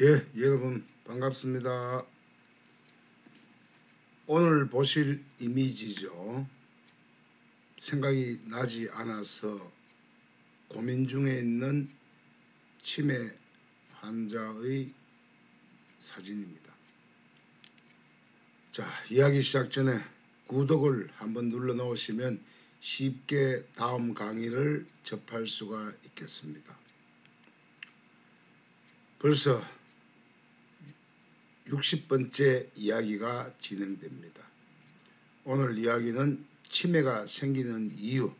예, 여러분 반갑습니다. 오늘 보실 이미지죠. 생각이 나지 않아서 고민 중에 있는 치매 환자의 사진입니다. 자, 이야기 시작 전에 구독을 한번 눌러 놓으시면 쉽게 다음 강의를 접할 수가 있겠습니다. 벌써 60번째 이야기가 진행됩니다. 오늘 이야기는 치매가 생기는 이유,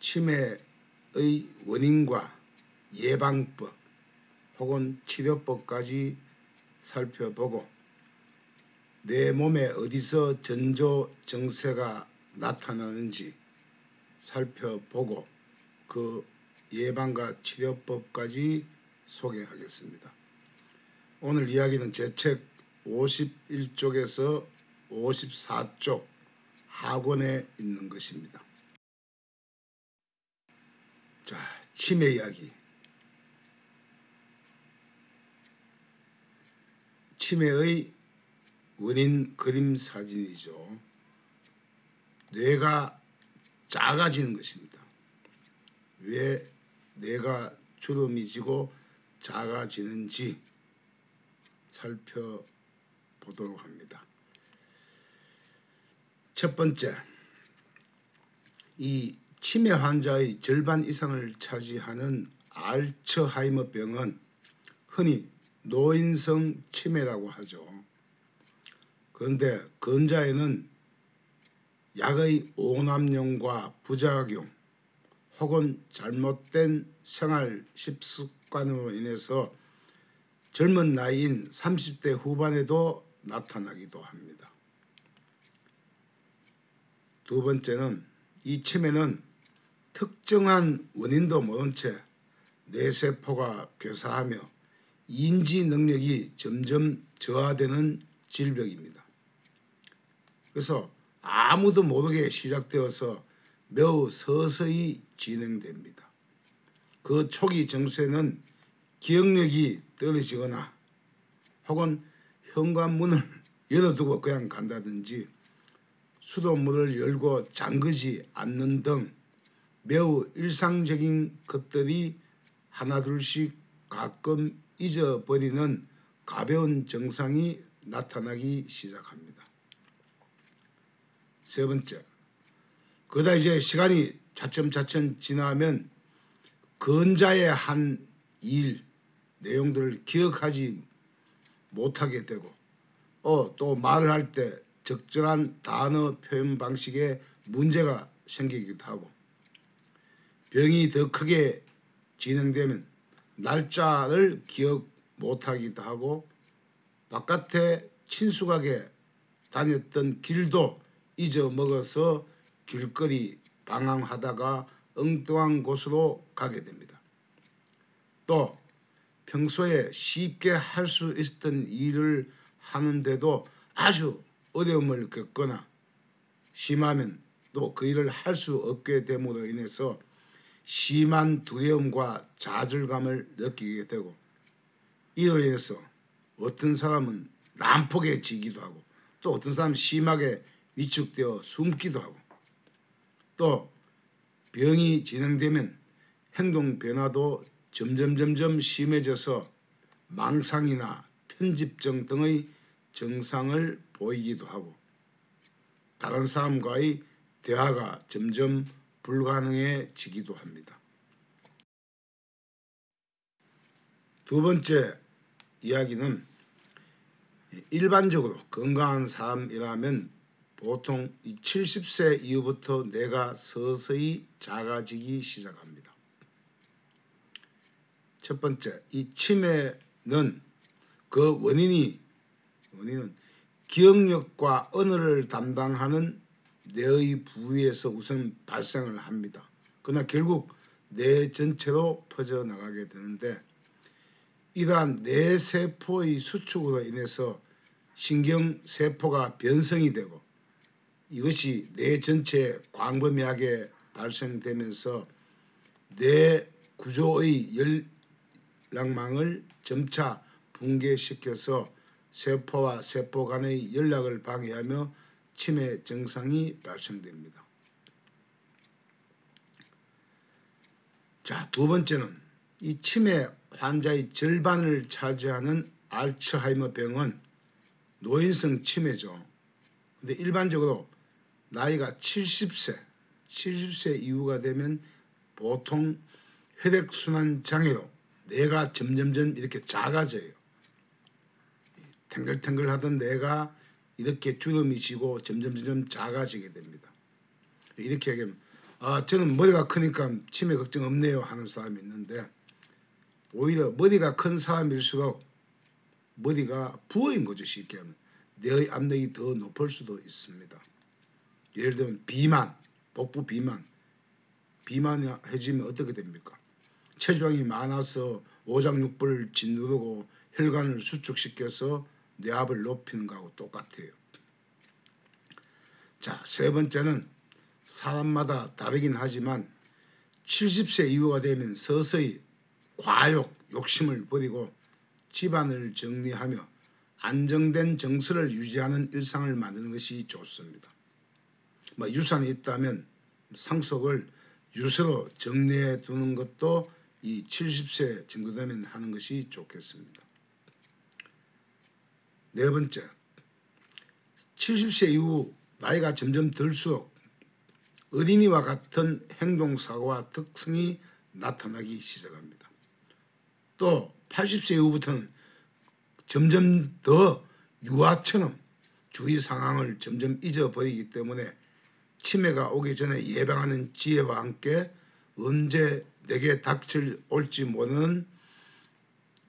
치매의 원인과 예방법 혹은 치료법까지 살펴보고 내 몸에 어디서 전조 증세가 나타나는지 살펴보고 그 예방과 치료법까지 소개하겠습니다. 오늘 이야기는 제 책 51쪽에서 54쪽 하권에 있는 것입니다. 자, 치매 이야기. 치매의 원인 그림 사진이죠. 뇌가 작아지는 것입니다. 왜 뇌가 주름이 지고 작아지는지 살펴보도록 합니다. 첫 번째, 이 치매 환자의 절반 이상을 차지하는 알츠하이머 병은 흔히 노인성 치매라고 하죠. 그런데 근자에는 약의 오남용과 부작용 혹은 잘못된 생활习습관으로 인해서 젊은 나이인 30대 후반에도 나타나기도 합니다. 두 번째는 이 치매는 특정한 원인도 모른 채 뇌세포가 괴사하며 인지 능력이 점점 저하되는 질병입니다. 그래서 아무도 모르게 시작되어서 매우 서서히 진행됩니다. 그 초기 정세는 기억력이 떨어지거나 혹은 현관문을 열어두고 그냥 간다든지 수도문을 열고 잠그지 않는 등 매우 일상적인 것들이 하나둘씩 가끔 잊어버리는 가벼운 증상이 나타나기 시작합니다. 세 번째, 그러다 이제 시간이 차츰차츰 지나면 근자의 한 일, 내용들을 기억하지 못하게 되고 어, 또 말을 할 때 적절한 단어 표현 방식에 문제가 생기기도 하고 병이 더 크게 진행되면 날짜를 기억 못하기도 하고 바깥에 친숙하게 다녔던 길도 잊어먹어서 길거리 방황하다가 엉뚱한 곳으로 가게 됩니다. 또 평소에 쉽게 할 수 있었던 일을 하는데도 아주 어려움을 겪거나 심하면 또 그 일을 할 수 없게 됨으로 인해서 심한 두려움과 좌절감을 느끼게 되고 이로 인해서 어떤 사람은 난폭해지기도 하고 또 어떤 사람은 심하게 위축되어 숨기도 하고 또 병이 진행되면 행동 변화도 점점 점점 심해져서 망상이나 편집증 등의 증상을 보이기도 하고 다른 사람과의 대화가 점점 불가능해지기도 합니다. 두 번째 이야기는 일반적으로 건강한 사람이라면 보통 70세 이후부터 뇌가 서서히 작아지기 시작합니다. 첫 번째, 이 치매는 그 원인이 원인은 기억력과 언어를 담당하는 뇌의 부위에서 우선 발생을 합니다. 그러나 결국 뇌 전체로 퍼져나가게 되는데 이러한 뇌세포의 수축으로 인해서 신경세포가 변성이 되고 이것이 뇌 전체에 광범위하게 발생되면서 뇌 구조의 열, 혈락망을 점차 붕괴시켜서 세포와 세포 간의 연락을 방해하며 치매 증상이 발생됩니다. 자, 두 번째는 이 치매 환자의 절반을 차지하는 알츠하이머 병은 노인성 치매죠. 근데 일반적으로 나이가 70세, 70세 이후가 되면 보통 혈액순환 장애로 뇌가 점점점 이렇게 작아져요. 탱글탱글 하던 뇌가 이렇게 주름이 지고 점점점 작아지게 됩니다. 이렇게 얘기하면 아 저는 머리가 크니까 치매 걱정 없네요 하는 사람이 있는데 오히려 머리가 큰 사람일수록 머리가 부어인 거죠 쉽게 하면 뇌의 압력이 더 높을 수도 있습니다. 예를 들면 비만, 복부 비만, 비만해지면 어떻게 됩니까? 체지방이 많아서 오장육부를 짓누르고 혈관을 수축시켜서 뇌압을 높이는 거하고 똑같아요. 자, 세 번째는 사람마다 다르긴 하지만 70세 이후가 되면 서서히 과욕, 욕심을 버리고 집안을 정리하며 안정된 정서를 유지하는 일상을 만드는 것이 좋습니다. 뭐 유산이 있다면 상속을 유서로 정리해 두는 것도 이 70세 정도 되면 하는 것이 좋겠습니다. 네 번째, 70세 이후 나이가 점점 들수록 어린이와 같은 행동사고와 특성이 나타나기 시작합니다. 또 80세 이후부터는 점점 더 유아처럼 주위 상황을 점점 잊어버리기 때문에 치매가 오기 전에 예방하는 지혜와 함께 언제 내게 닥칠 올지 모르는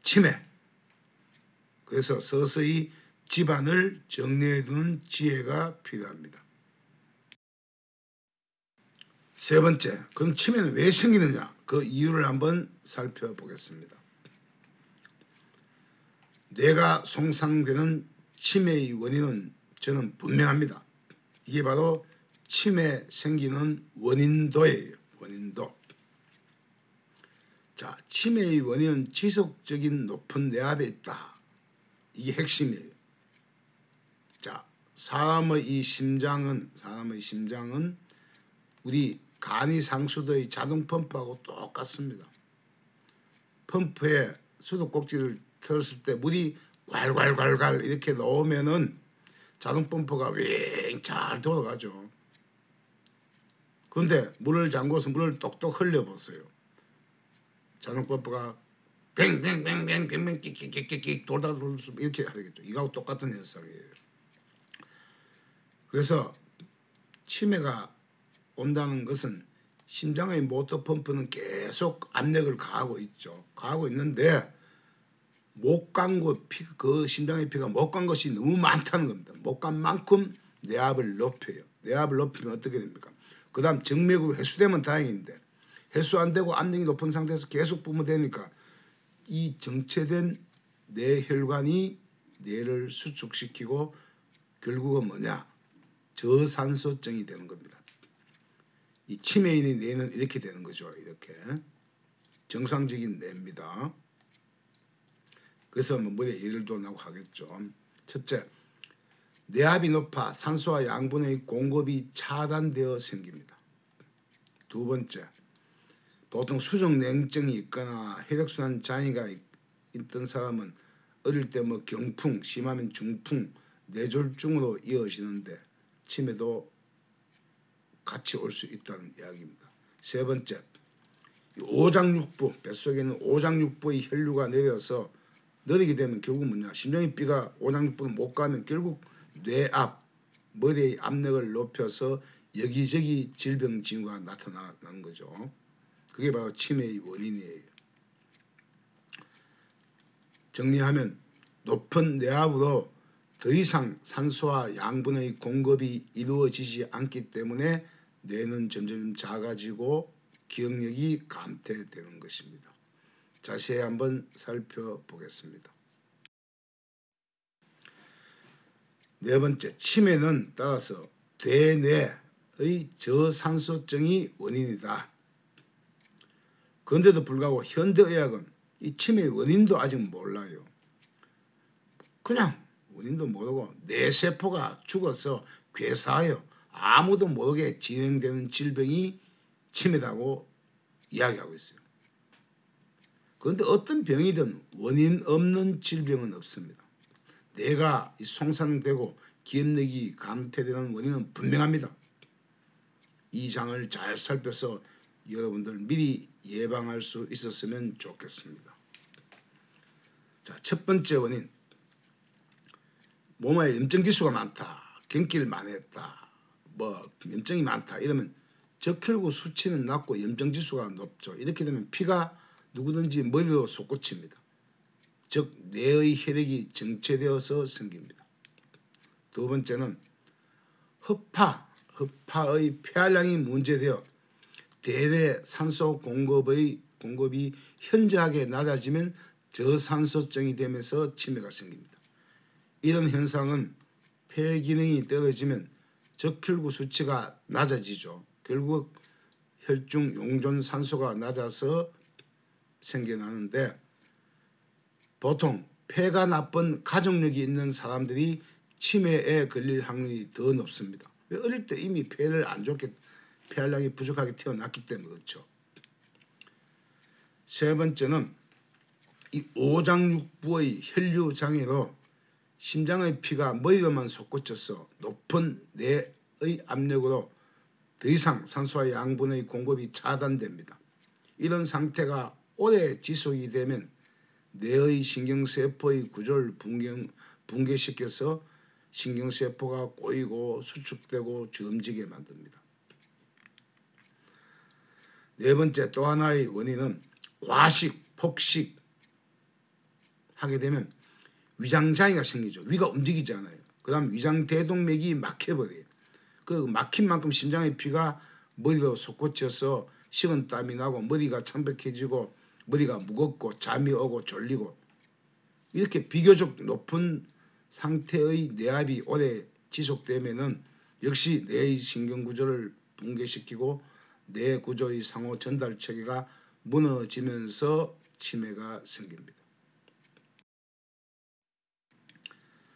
치매 그래서 서서히 집안을 정리해 두는 지혜가 필요합니다. 세 번째, 그럼 치매는 왜 생기느냐? 그 이유를 한번 살펴보겠습니다. 뇌가 손상되는 치매의 원인은 저는 분명합니다. 이게 바로 치매 생기는 원인도예요. 원인도. 자, 치매의 원인은 지속적인 높은 뇌압에 있다. 이게 핵심이에요. 자, 사람의 이 심장은 사람의 심장은 우리 간이 상수도의 자동 펌프하고 똑같습니다. 펌프에 수도꼭지를 틀었을 때 물이 괄괄괄괄 이렇게 넣으면은 자동 펌프가 윙잘 돌아가죠. 그런데 물을 잠궈서 물을 똑똑 흘려보세요. 자동 펌프가 뱅뱅뱅뱅뱅뱅 끽끽끽끽 돌다 돌수 이렇게 하겠죠. 이거하고 똑같은 현상이에요. 그래서 치매가 온다는 것은 심장의 모터 펌프는 계속 압력을 가하고 있죠. 가하고 있는데 못간 것, 그 심장의 피가 못 간 것이 너무 많다는 겁니다. 못 간 만큼 뇌압을 높여요. 뇌압을 높이면 어떻게 됩니까? 그 다음 정맥으로 해수되면 다행인데 해수 안 되고 압력이 높은 상태에서 계속 뿜어 되니까 이 정체된 뇌 혈관이 뇌를 수축시키고 결국은 뭐냐 저산소증이 되는 겁니다. 이 치매인의 뇌는 이렇게 되는 거죠. 이렇게 정상적인 뇌입니다. 그래서 뭐 예를 들라고 하겠죠. 첫째, 뇌압이 높아 산소와 양분의 공급이 차단되어 생깁니다. 두 번째, 보통 수족 냉증이 있거나 혈액순환 장애가 있던 사람은 어릴 때 뭐 경풍, 심하면 중풍, 뇌졸중으로 이어지는데 치매도 같이 올 수 있다는 이야기입니다. 세 번째, 오장육부, 뱃속에 있는 오장육부의 혈류가 내려서 느리게 되면 결국 뭐냐 심장의 삐가 오장육부를 못 가면 결국 뇌압, 머리의 압력을 높여서 여기저기 질병 징후가 나타나는 거죠. 그게 바로 치매의 원인이에요. 정리하면 높은 뇌압으로 더 이상 산소와 양분의 공급이 이루어지지 않기 때문에 뇌는 점점 작아지고 기억력이 감퇴되는 것입니다. 자세히 한번 살펴보겠습니다. 네 번째, 치매는 따라서 대뇌의 저산소증이 원인이다. 그런데도 불구하고 현대의학은 이 치매의 원인도 아직 몰라요. 그냥 원인도 모르고 뇌 세포가 죽어서 괴사하여 아무도 모르게 진행되는 질병이 치매라고 이야기하고 있어요. 그런데 어떤 병이든 원인 없는 질병은 없습니다. 뇌가 송산되고 기억력이 감퇴되는 원인은 분명합니다. 이 장을 잘 살펴서 여러분들 미리 예방할 수 있었으면 좋겠습니다. 자, 첫 번째 원인. 몸에 염증 지수가 많다. 경기를 많이 했다. 뭐 염증이 많다. 이러면 적혈구 수치는 낮고 염증 지수가 높죠. 이렇게 되면 피가 누구든지 머리로 솟구칩니다. 즉 뇌의 혈액이 정체되어서 생깁니다. 두 번째는 허파, 허파의 폐활량이 문제되어 대대 산소 공급의 공급이 현저하게 낮아지면 저산소증이 되면서 치매가 생깁니다. 이런 현상은 폐 기능이 떨어지면 적혈구 수치가 낮아지죠. 결국 혈중 용존 산소가 낮아서 생겨나는데 보통 폐가 나쁜 가족력이 있는 사람들이 치매에 걸릴 확률이 더 높습니다. 왜 어릴 때 이미 폐를 안 좋게 폐활량이 부족하게 태어났기 때문에 그렇죠. 세 번째는 이 오장육부의 혈류 장애로 심장의 피가 머리로만 솟구쳐서 높은 뇌의 압력으로 더 이상 산소와 양분의 공급이 차단됩니다. 이런 상태가 오래 지속이 되면 뇌의 신경세포의 구조를 붕괴, 붕괴시켜서 신경세포가 꼬이고 수축되고 주름지게 만듭니다. 네 번째 또 하나의 원인은 과식, 폭식 하게 되면 위장장애가 생기죠. 위가 움직이지 않아요. 그 다음 위장 대동맥이 막혀버려요. 그 막힌 만큼 심장의 피가 머리로 솟구쳐서 식은 땀이 나고 머리가 창백해지고 머리가 무겁고 잠이 오고 졸리고 이렇게 비교적 높은 상태의 뇌압이 오래 지속되면은 역시 뇌의 신경구조를 붕괴시키고 뇌 구조의 상호 전달 체계가 무너지면서 치매가 생깁니다.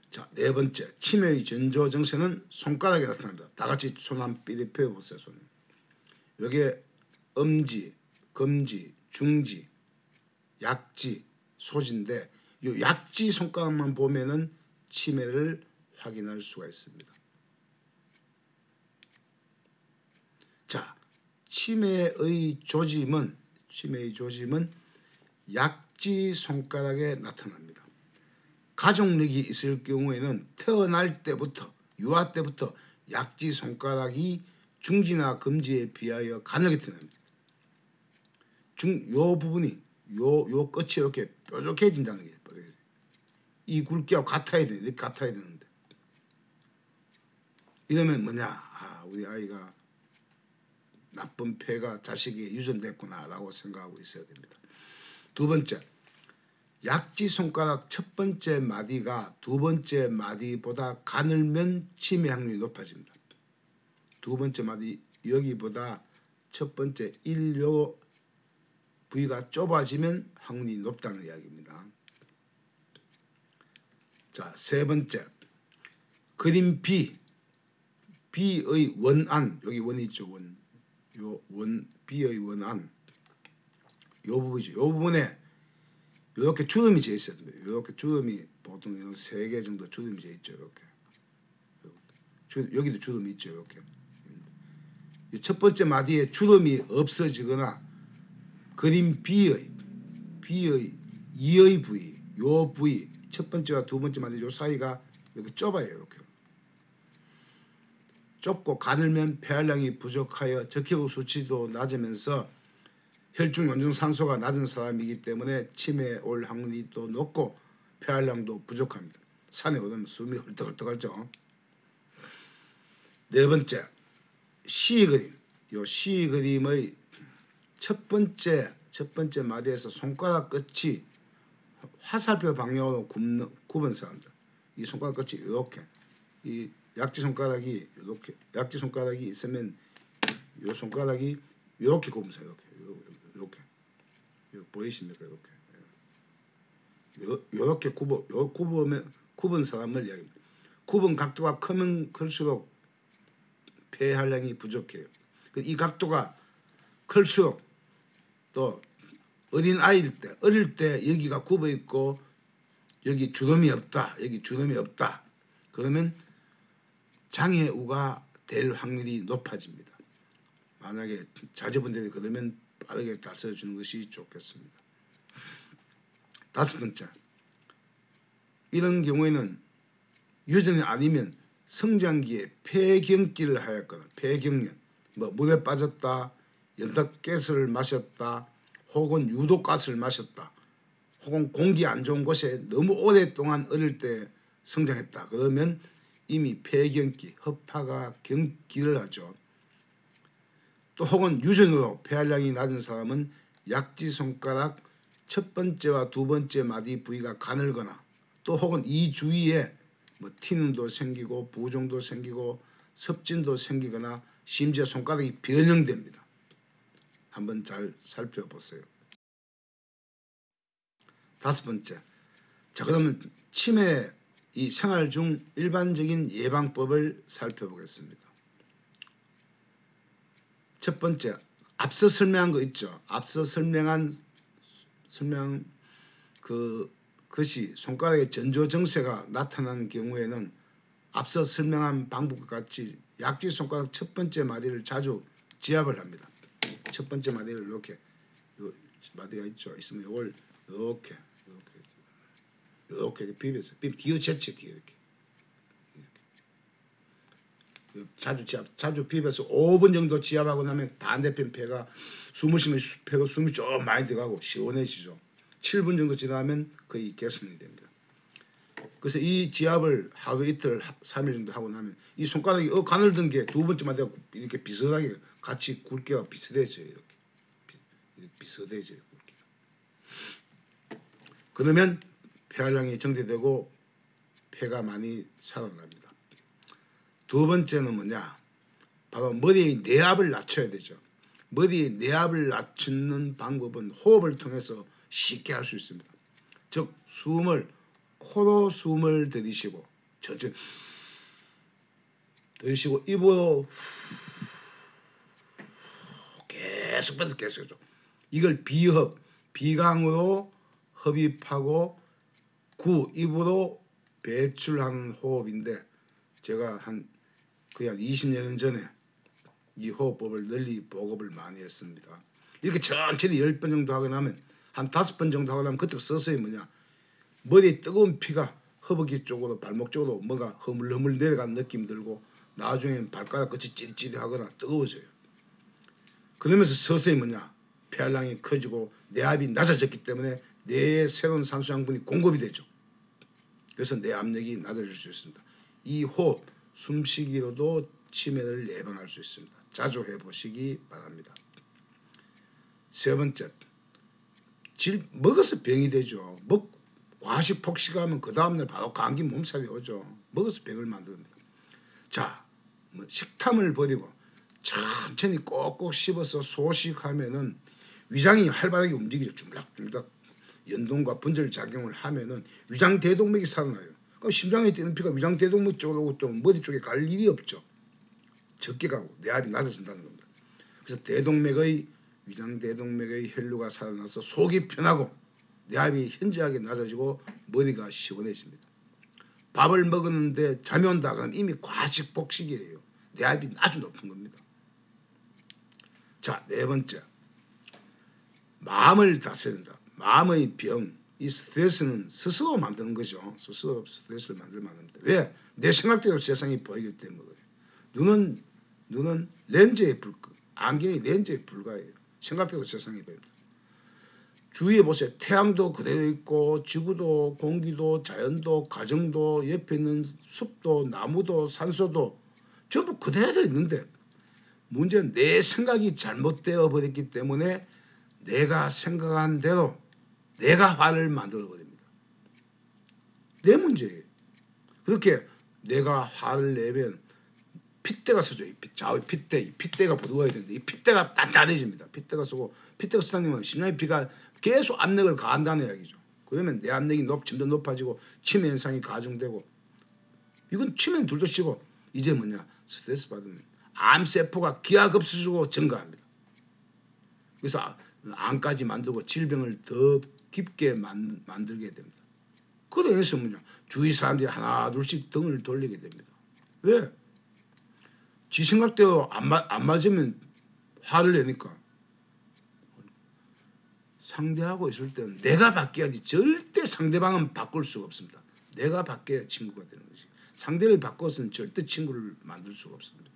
자, 네 번째, 치매의 전조 증세는 손가락에 나타납니다. 다 같이 손 한 삐리 펴 보세요, 손. 여기에 엄지, 검지, 중지, 약지, 소지인데 이 약지 손가락만 보면은 치매를 확인할 수가 있습니다. 자, 치매의 조짐은 치매의 조짐은 약지 손가락에 나타납니다. 가족력이 있을 경우에는 태어날 때부터 유아 때부터 약지 손가락이 중지나 금지에 비하여 가늘게 태어납니다. 중, 요 부분이 요, 요 끝이 이렇게 뾰족해진다는 게 이 굵기하고 같아야 돼. 이렇게 같아야 되는데. 이러면 뭐냐? 아, 우리 아이가 나쁜 폐가 자식에게 유전됐구나라고 생각하고 있어야 됩니다. 두 번째, 약지 손가락 첫 번째 마디가 두 번째 마디보다 가늘면 치매 확률이 높아집니다. 두 번째 마디 여기보다 첫 번째 1요 부위가 좁아지면 확률이 높다는 이야기입니다. 자, 세 번째. 그림 B. B의 원안. 여기 원이 있죠. 원. 요 원, B의 원안. 요 부분이죠. 요 부분에 이렇게 주름이 재 있어야 됩니다. 이렇게 주름이 보통 세 개 정도 주름이 재 있죠. 이렇게. 여기도 주름이 있죠. 이렇게. 첫 번째 마디에 주름이 없어지거나 그림 B의 B의 2의 부위, 요 부위 첫 번째와 두 번째 마디 요 사이가 이렇게 좁아요. 이렇게. 좁고 가늘면 폐활량이 부족하여 적혈구 수치도 낮으면서 혈중 연중 산소가 낮은 사람이기 때문에 치매 올 확률이 또 높고 폐활량도 부족합니다. 산에 오르면 숨이 헐떡헐떡하죠. 네 번째 시 그림. 요시 그림의 첫 번째 첫 번째 마디에서 손가락 끝이 화살표 방향으로 굽는, 굽은 사람들. 이 손가락 끝이 이렇게 이 약지 손가락이 이렇게 약지 손가락이 있으면 이 손가락이 이렇게 굽으세요. 이렇게 이렇게. 보이십니까? 이렇게 요, 요렇게 굽어 요 굽으면 굽은 사람을 이야기합니다. 굽은 각도가 크면 클수록 폐활량이 부족해요. 그이 각도가 클수록 또 어린 아이일 때 어릴 때 여기가 굽어 있고 여기 주름이 없다. 여기 주름이 없다. 그러면 장애우가 될 확률이 높아집니다. 만약에 자제분들이 그러면 빠르게 다스려 주는 것이 좋겠습니다. 다섯 번째, 이런 경우에는 유전이 아니면 성장기에 폐경기를 하였거나 폐경련, 뭐 물에 빠졌다, 연탄가스를 마셨다, 혹은 유독가스를 마셨다, 혹은 공기 안 좋은 곳에 너무 오랫동안 어릴 때 성장했다. 그러면 이미 폐경기, 허파가 경기를 하죠. 또 혹은 유전으로 폐활량이 낮은 사람은 약지 손가락 첫 번째와 두 번째 마디 부위가 가늘거나 또 혹은 이 주위에 뭐 티눈도 생기고 부종도 생기고 섭진도 생기거나 심지어 손가락이 변형됩니다. 한번 잘 살펴보세요. 다섯 번째. 자 그러면 치매 이 생활 중 일반적인 예방법을 살펴보겠습니다. 첫 번째, 앞서 설명한 거 있죠. 앞서 설명한 설명 그 것이 손가락에 전조 증세가 나타난 경우에는 앞서 설명한 방법과 같이 약지 손가락 첫 번째 마디를 자주 지압을 합니다. 첫 번째 마디를 이렇게 요 마디가 있죠. 있으면 이걸 이렇게 이렇게 이렇게 비벼서 비벼 뒤로 뒤에 이렇게 이렇게 자주 지압 자주 비벼서 5분 정도 지압하고 나면 반대편 폐가 숨을 쉬면 수- 폐가 숨이 좀 많이 들어가고 시원해지죠. 7분 정도 지나면 거의 개선이 됩니다. 그래서 이 지압을 하루 이틀, 3일 정도 하고 나면 이 손가락이 어 가늘던 게두 번째 마디가 이렇게 비슷하게 같이 굵기가 비슷해져요. 이렇게, 비, 이렇게 비슷해져요. 굵기가. 그러면 폐활량이 정제되고 폐가 많이 살아납니다. 두 번째는 뭐냐? 바로 머리의 내압을 낮춰야 되죠. 머리의 내압을 낮추는 방법은 호흡을 통해서 쉽게 할 수 있습니다. 즉 숨을 코로 숨을 들이쉬고 천천히 들이쉬고 입으로 계속 계속 해줘. 이걸 비흡, 비강으로 흡입하고 구 입으로 배출하는 호흡인데 제가 한 거의 한 20년 전에 이 호흡법을 널리 보급을 많이 했습니다. 이렇게 천천히 10번 정도 하고 나면 한 5번 정도 하고 나면 그때 서서히 뭐냐 머리에 뜨거운 피가 허벅지 쪽으로 발목 쪽으로 뭔가 허물허물 내려가는 느낌 들고 나중에 발가락 끝이 찌릿찌릿하거나 뜨거워져요. 그러면서 서서히 뭐냐 폐활량이 커지고 내압이 낮아졌기 때문에 뇌에 새로운 산소 양분이 공급이 되죠. 그래서 내 압력이 낮아질 수 있습니다. 이 호흡, 숨쉬기로도 치매를 예방할 수 있습니다. 자주 해보시기 바랍니다. 세 번째, 질, 먹어서 병이 되죠. 먹, 과식 폭식하면 그 다음날 바로 감기 몸살이 오죠. 먹어서 병을 만듭니다. 자, 뭐 식탐을 버리고 천천히 꼭꼭 씹어서 소식하면은 위장이 활발하게 움직이죠. 쭈물락쭈물락 연동과 분절 작용을 하면은 위장 대동맥이 살아나요. 그럼 심장에 뛰는 피가 위장 대동맥 쪽으로 또 머리 쪽에 갈 일이 없죠. 적게 가고 내압이 낮아진다는 겁니다. 그래서 대동맥의 위장 대동맥의 혈류가 살아나서 속이 편하고 내압이 현저하게 낮아지고 머리가 시원해집니다. 밥을 먹었는데 잠이 온다 그러면 이미 과식 복식이에요. 내압이 아주 높은 겁니다. 자, 네 번째. 마음을 다스려야 된다. 마음의 병, 이 스트레스는 스스로 만드는 거죠. 스스로 스트레스를 만들면 안 됩니다. 왜? 내 생각대로 세상이 보이기 때문에. 눈은 눈은 렌즈에 불, 안경이 렌즈에 불과해요. 생각대로 세상이 보입니다. 주위에 보세요. 태양도 그대로 있고 지구도 공기도 자연도 가정도 옆에 있는 숲도 나무도 산소도 전부 그대로 있는데 문제는 내 생각이 잘못되어 버렸기 때문에 내가 생각한 대로 내가 화를 만들어 버립니다. 내 문제예요. 그렇게 내가 화를 내면 핏대가 서져요. 좌우 핏대, 이 핏대가 부드러워야 되는데 이 핏대가 단단해집니다. 핏대가 서고 핏대가 쓰다니면 심장의 피가 계속 압력을 가한다는 이야기죠. 그러면 내 압력이 높, 점점 높아지고 치매 현상이 가중되고 이건 치매는 둘도 치고 이제 뭐냐 스트레스 받으면 암세포가 기하급수적으로 증가합니다. 그래서 아, 암까지 만들고 질병을 더 깊게 만, 만들게 됩니다. 여기서 뭐냐 주위 사람들이 하나 둘씩 등을 돌리게 됩니다. 왜? 지 생각대로 안, 맞, 안 맞으면 화를 내니까 상대하고 있을 때는 내가 바뀌어야지 절대 상대방은 바꿀 수가 없습니다. 내가 바뀌어야 친구가 되는 것이 상대를 바꿔서는 절대 친구를 만들 수가 없습니다.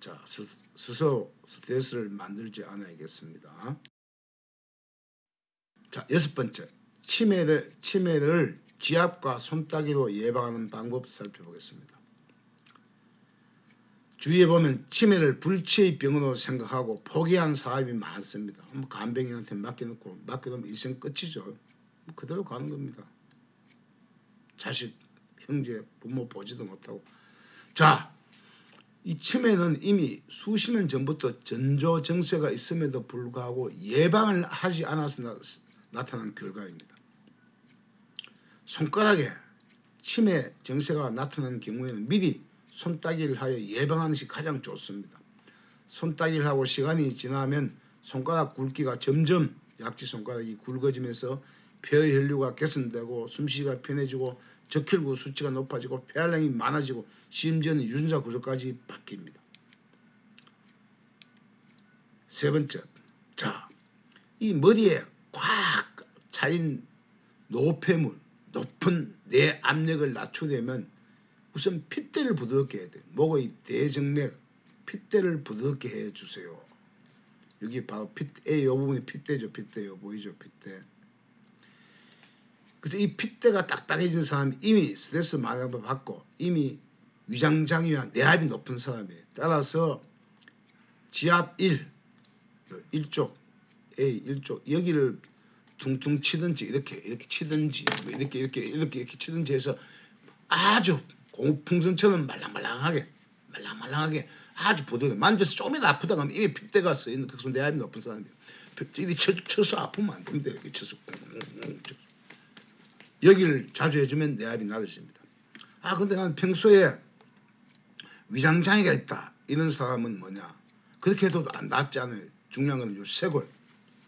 자 스, 스스로 스트레스를 만들지 않아야겠습니다. 자 여섯 번째 치매를 치매를 지압과 손따기로 예방하는 방법 살펴보겠습니다. 주위에 보면 치매를 불치의 병으로 생각하고 포기한 사람이 많습니다. 뭐 간병인한테 맡겨놓고 맡겨놓으면 일생 끝이죠. 뭐 그대로 가는 겁니다. 자식, 형제, 부모 보지도 못하고. 자, 이 치매는 이미 수십 년 전부터 전조 증세가 있음에도 불구하고 예방을 하지 나, 나타난 결과입니다. 손가락에 치매 증세가 나타나는 경우에는 미리 손따기를 하여 예방하는 것이 가장 좋습니다. 손따기를 하고 시간이 지나면 손가락 굵기가 점점 약지 손가락이 굵어지면서 폐의 혈류가 개선되고 숨쉬기가 편해지고 적혈구 수치가 높아지고 폐활량이 많아지고 심지어는 유전자 구조까지 바뀝니다. 세 번째, 자, 이 머리에 꽉 차인 노폐물, 높은 내 압력을 낮추려면 우선 핏대를 부드럽게 해야 돼. 목의 대정맥 핏대를 부드럽게 해주세요. 여기 바로 핏대, 이 부분이 핏대죠. 핏대 요. 보이죠? 핏대. 그래서 이 핏대가 딱딱해진 사람이 이미 스트레스 많이 받고 이미 위장장애와 내압이 높은 사람이에요. 따라서 지압 1, 1쪽, A 1쪽 여기를 퉁퉁 치든지 이렇게 이렇게 치든지 뭐 이렇게 이렇게 이렇게 이렇게 치든지 해서 아주 고풍선처럼 말랑말랑하게 말랑말랑하게 아주 부드럽게 만져서 조금이라도 아프다 하면 이미 핏대가 쓰이는 극소 내압이 높은 사람이에요. 이 쳐, 쳐서 아프면 안 됩니다. 이렇게 쳐서 여기를 자주 해주면 내압이 낮아집니다. 아 근데 나는 평소에 위장장애가 있다 이런 사람은 뭐냐 그렇게 해도 안 낫지 않아요. 중요한 건 요 쇄골 요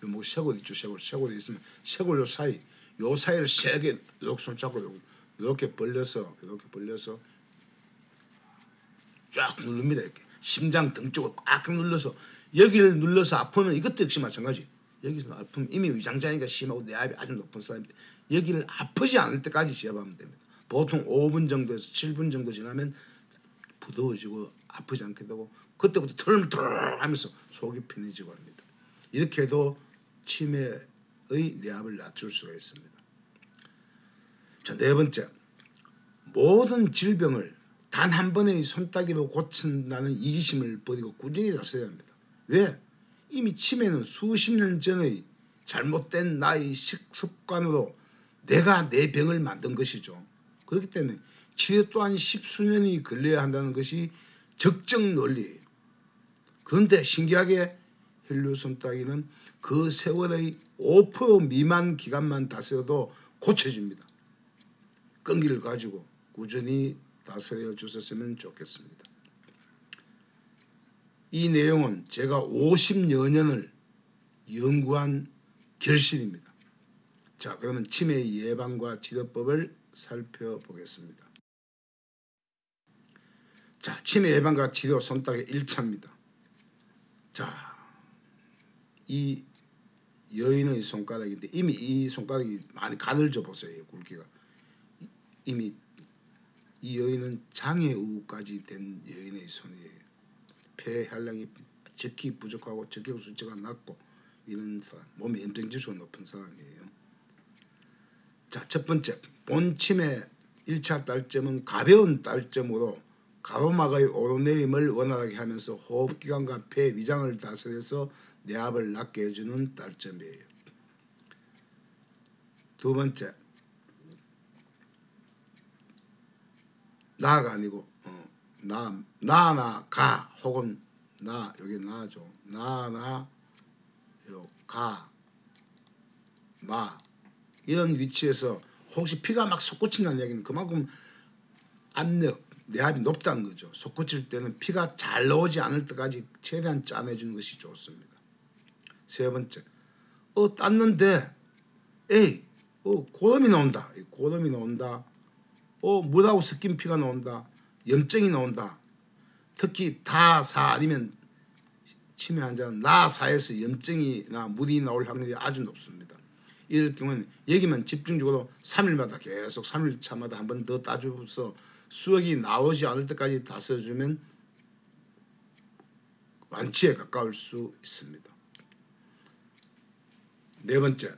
뭐 쇄골 있죠 쇄골. 쇄골이 있으면 쇄골 요 사이 요 사이를 세게 이렇게 손잡고 이렇게 벌려서 이렇게 벌려서 쫙 누릅니다 이렇게. 심장 등 쪽을 꽉 눌러서 여기를 눌러서 아프면 이것도 역시 마찬가지. 여기서 아프면 이미 위장장애가 심하고 내압이 아주 높은 사람인데 여기를 아프지 않을 때까지 지압하면 됩니다. 보통 5분 정도에서 7분 정도 지나면 부드러워지고 아프지 않게 되고 그때부터 털털 하면서 속이 편해지고 합니다. 이렇게 해도 치매의 내압을 낮출 수가 있습니다 자, 네 번째. 모든 질병을 단 한 번의 손따기로 고친다는 이기심을 버리고 꾸준히 다스려야 합니다. 왜? 이미 치매는 수십 년 전의 잘못된 나의 식습관으로 내가 내 병을 만든 것이죠. 그렇기 때문에 치료 또한 십수년이 걸려야 한다는 것이 적정 논리예요. 그런데 신기하게 혈류 손따기는 그 세월의 5% 미만 기간만 다스려도 고쳐집니다. 끈기를 가지고 꾸준히 다스려 주셨으면 좋겠습니다. 이 내용은 제가 50여 년을 연구한 결실입니다. 자 그러면 치매 예방과 치료법을 살펴보겠습니다. 자 치매 예방과 치료 손따개 1차입니다. 자이 여인의 손가락인데 이미 이 손가락이 많이 가늘져 보세요 굵기가 이미 이 여인은 장애우까지 된 여인의 손이에요. 폐혈량이 적기 부족하고 적격 수치가 낮고 이런 사람, 몸에 염증 지수가 높은 사람이에요. 자, 첫 번째 본침의 1차 딸점은 가벼운 딸점으로 가로막의 오르내림을 원활하게 하면서 호흡기관과 폐 위장을 다스려서 내압을 낮게 해주는 딸점이에요. 두 번째 나가 아니고 어, 나 나나 가 혹은 나 여기 나죠 나나 요 가 마 이런 위치에서 혹시 피가 막 솟구친다는 얘기는 그만큼 압력, 내압이 높다는 거죠. 솟구칠 때는 피가 잘 나오지 않을 때까지 최대한 짜내주는 것이 좋습니다. 세 번째, 어 땄는데, 에이, 어 고름이 나온다. 고름이 나온다. 어 물하고 섞인 피가 나온다. 염증이 나온다. 특히 다사 아니면 치매 환자는 나사에서 염증이나 물이 나올 확률이 아주 높습니다. 이럴 경우는 여기만 집중적으로 3일마다 계속 3일차마다 한 번 더 따줘서 수액이 나오지 않을 때까지 다 써주면 완치에 가까울 수 있습니다. 네 번째,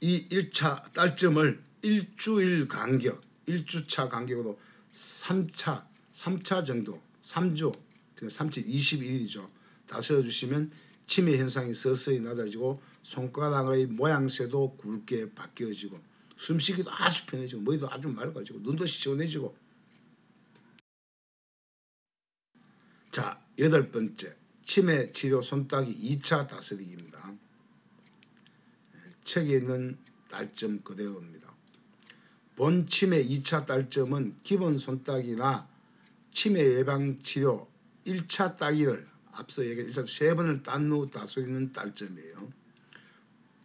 이 1차 딸점을 일주일 간격, 1주차 간격으로 3차, 3차 정도, 3주, 3차 21일이죠. 다스려주시면 치매 현상이 서서히 낮아지고 손가락의 모양새도 굵게 바뀌어지고 숨쉬기도 아주 편해지고 머리도 아주 맑아지고 눈도 시원해지고 자 여덟 번째 치매 치료 손따기 2차 다스리기입니다. 책에 있는 딸점 그대로입니다. 본 치매 2차 딸점은 기본 손따기나 치매 예방 치료 1차 따기를 앞서 얘기한 세 번을 딴 후 다스리는 딸점이에요.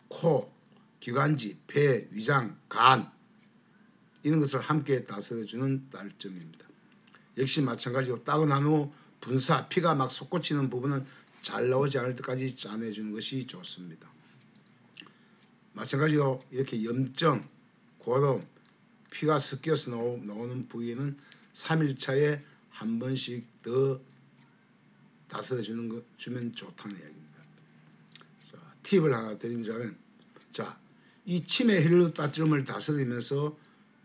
코, 기관지, 폐, 위장, 간 이런 것을 함께 다스려주는 딸점입니다. 역시 마찬가지로 따고 난 후 분사, 피가 막 솟구치는 부분은 잘 나오지 않을 때까지 짜내주는 것이 좋습니다. 마찬가지로 이렇게 염증, 고름, 피가 섞여서 나오는 부위에는 3일차에 한 번씩 더 다스려 주는 거 주면 좋다는 이야기입니다. 자, 팁을 하나 드리자면 자, 이 치매 혈류 따점을 다스리면서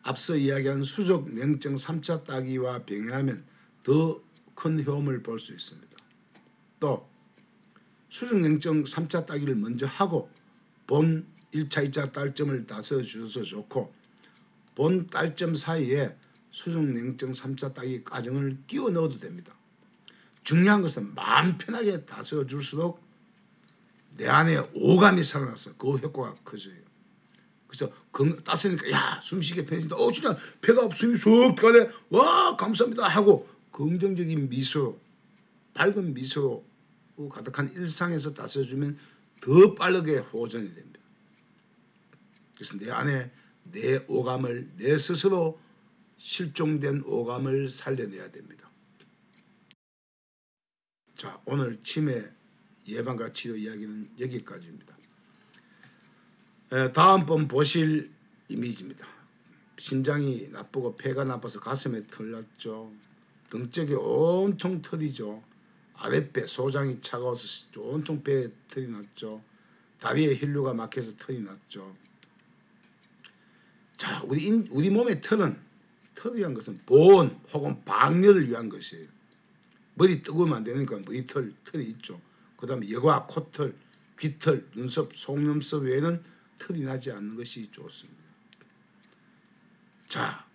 앞서 이야기한 수족 냉증 3차 따기와 병행하면 더 큰 효험을 볼 수 있습니다. 또 수족 냉증 3차 따기를 먼저 하고 본 1차, 2차 딸점을 다스려 주셔서 좋고 본 딸점 사이에 수족 냉증 3차 따기 과정을 끼워 넣어도 됩니다. 중요한 것은 마음 편하게 다스려 줄수록 내 안에 오감이 살아나서 그 효과가 커져요. 그래서 따스니까 야 숨쉬기 편해진다. 어 진짜 배가 숨이 쏙 가네. 와 감사합니다 하고 긍정적인 미소, 밝은 미소로 가득한 일상에서 다스려주면 더 빠르게 호전이 됩니다. 그래서 내 안에 내 오감을 내 스스로 실종된 오감을 살려내야 됩니다. 자 오늘 치매 예방과 치료 이야기는 여기까지입니다. 에, 다음번 보실 이미지입니다. 심장이 나쁘고 폐가 나빠서 가슴에 털 났죠. 등 쪽에 온통 털이죠. 아랫배 소장이 차가워서 온통 배에 털이 났죠. 다리에 혈류가 막혀서 털이 났죠. 자, 우리 인, 우리 몸의 털은 털이란 것은 보온 혹은 방열을 위한 것이에요. 머리 뜨거우면 안 되니까 머리털 털이 있죠. 그 다음에 여과, 코털, 귀털, 눈썹, 속눈썹 외에는 털이 나지 않는 것이 좋습니다. 자,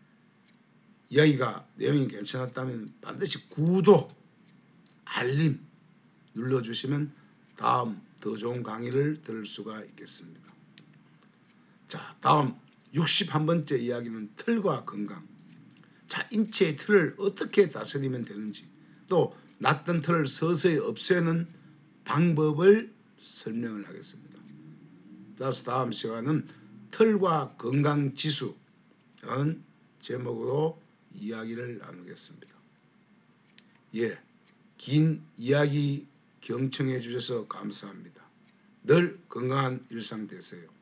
이야기가 내용이 괜찮았다면 반드시 구독, 알림 눌러주시면 다음 더 좋은 강의를 들을 수가 있겠습니다. 자, 다음 61번째 이야기는 털과 건강. 자, 인체의 털을 어떻게 다스리면 되는지 또 낫던 털을 서서히 없애는 방법을 설명을 하겠습니다. 따라서 다음 시간은 털과 건강 지수 라는 제목으로 이야기를 나누겠습니다. 예, 긴 이야기 경청해 주셔서 감사합니다. 늘 건강한 일상 되세요.